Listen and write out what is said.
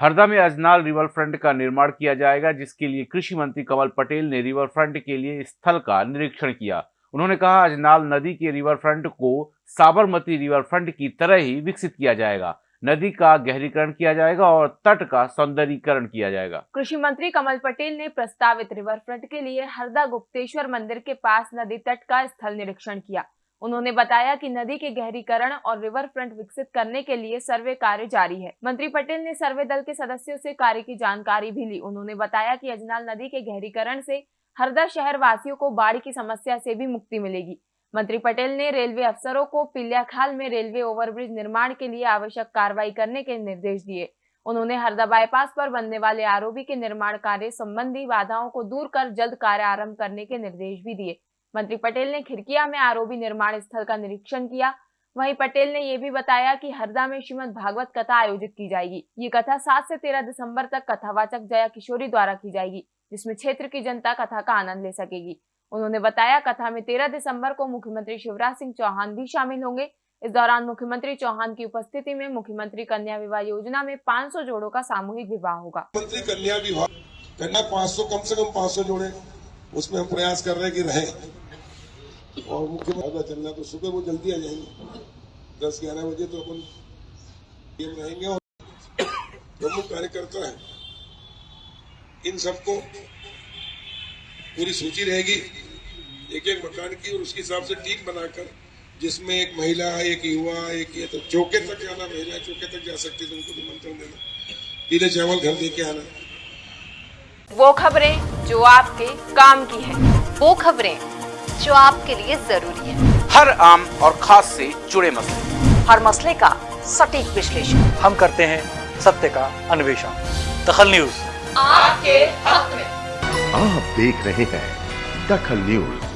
हरदा में Ajnal river front का निर्माण किया जाएगा, जिसके लिए कृषि मंत्री कमल पटेल ने रिवर फ्रंट के लिए स्थल का निरीक्षण किया। उन्होंने कहा अजनाल नदी के रिवर फ्रंट को साबरमती रिवर फ्रंट की तरह ही विकसित किया जाएगा। नदी का गहरीकरण किया जाएगा और तट का सौंदर्यीकरण किया जाएगा। कृषि मंत्री कमल पटेल ने प्रस्तावित रिवर फ्रंट के लिए हरदा गुप्तेश्वर मंदिर के पास नदी तट का स्थल निरीक्षण किया। उन्होंने बताया कि नदी के गहरीकरण और रिवर फ्रंट विकसित करने के लिए सर्वे कार्य जारी है। मंत्री पटेल ने सर्वे दल के सदस्यों से कार्य की जानकारी भी ली। उन्होंने बताया कि अजनाल नदी के गहरीकरण से हरदा शहर वासियों को बाढ़ की समस्या से भी मुक्ति मिलेगी। मंत्री पटेल ने रेलवे अफसरों को पिल्याखाल में रेलवे ओवरब्रिज निर्माण के लिए आवश्यक कार्रवाई करने के निर्देश दिए। उन्होंने हरदा बाईपास पर बनने वाले आरोपी के निर्माण कार्य संबंधी बाधाओं को दूर कर जल्द कार्य आरंभ करने के निर्देश भी दिए। मंत्री पटेल ने खिड़किया में आरोपी निर्माण स्थल का निरीक्षण किया। वहीं पटेल ने यह भी बताया कि हरदा में श्रीमद भागवत कथा आयोजित की जाएगी। ये कथा सात से तेरह दिसंबर तक कथावाचक जया किशोरी द्वारा की जाएगी, जिसमें क्षेत्र की जनता कथा का आनंद ले सकेगी। उन्होंने बताया, कथा में तेरह दिसंबर को मुख्यमंत्री शिवराज सिंह चौहान भी शामिल होंगे। इस दौरान मुख्यमंत्री चौहान की उपस्थिति में मुख्यमंत्री कन्या विवाह योजना में 500 जोड़ों का सामूहिक विवाह होगा। मंत्री कन्या विवाह, कन्या 500 कम से कम 500 जोड़े। उसमें हम प्रयास कर रहे हैं कि रहे। और मुख्यमंत्री चलना तो सुबह वो जल्दी आ जाएँगे। दस, ग्यारह बजे तो अपन ये रहेंगे और प्रमुख कार्यकर्ता है, इन सबको पूरी सूची रहेगी एक एक मकान की और उसके हिसाब से टीम बनाकर, जिसमें एक महिला, एक युवा, एक ये तो चौके तक जाना महिला चौके तक जा सकती है तो उनको निमंत्रण देना। पीले चावल घर दे के आना। वो खबरें जो आपके काम की है। वो खबरें जो आपके लिए ज़रूरी है। हर आम और खास से जुड़े मसले। हर मसले का सटीक विश्लेषण। हम करते हैं सत्य का अन्वेषण। दखल न्यूज़। आपके हक में। आप देख रहे हैं दखल न्यूज़।